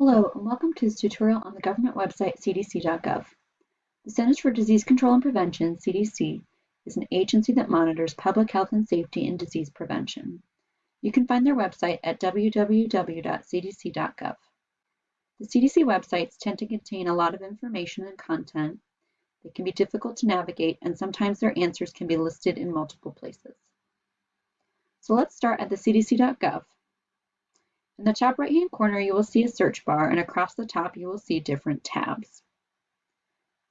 Hello, and welcome to this tutorial on the government website cdc.gov. The Centers for Disease Control and Prevention, CDC, is an agency that monitors public health and safety and disease prevention. You can find their website at www.cdc.gov. The CDC websites tend to contain a lot of information and content. They can be difficult to navigate, and sometimes their answers can be listed in multiple places. So let's start at the cdc.gov. In the top right hand corner, you will see a search bar and across the top you will see different tabs.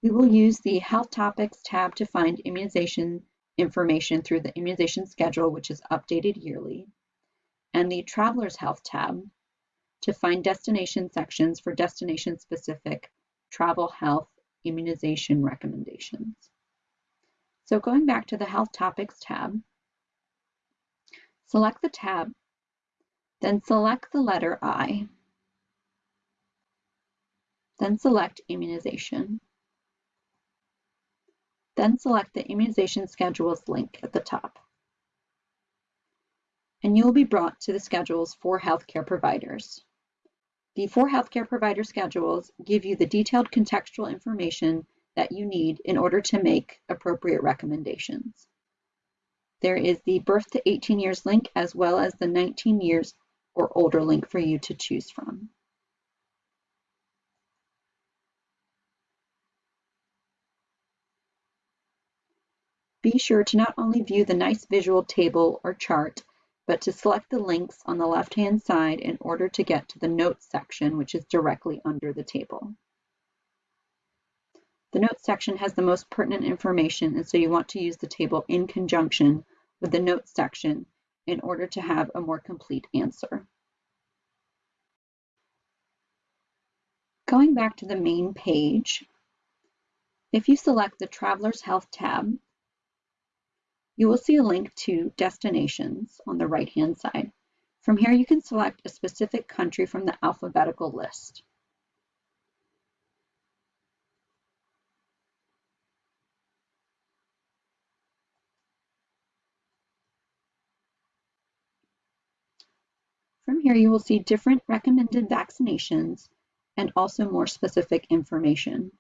We will use the Health Topics tab to find immunization information through the immunization schedule, which is updated yearly, and the Traveler's Health tab to find destination sections for destination-specific travel health immunization recommendations. So going back to the Health Topics tab, select the tab then select the letter I. Then select Immunization. Then select the Immunization Schedules link at the top. And you will be brought to the schedules for healthcare providers. The four healthcare provider schedules give you the detailed contextual information that you need in order to make appropriate recommendations. There is the birth to 18 years link as well as the 19 years or older link for you to choose from. Be sure to not only view the nice visual table or chart, but to select the links on the left-hand side in order to get to the Notes section, which is directly under the table. The Notes section has the most pertinent information, and so you want to use the table in conjunction with the Notes section in order to have a more complete answer. Going back to the main page, if you select the Traveler's Health tab, you will see a link to destinations on the right-hand side. From here, you can select a specific country from the alphabetical list. From here, you will see different recommended vaccinations and also more specific information.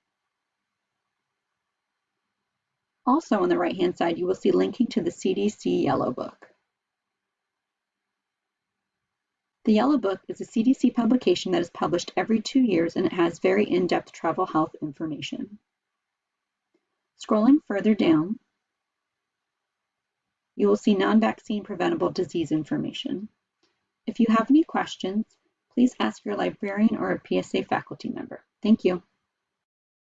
Also on the right-hand side, you will see linking to the CDC Yellow Book. The Yellow Book is a CDC publication that is published every two years and it has very in-depth travel health information. Scrolling further down, you will see non-vaccine preventable disease information. If you have any questions, please ask your librarian or a PSA faculty member. Thank you.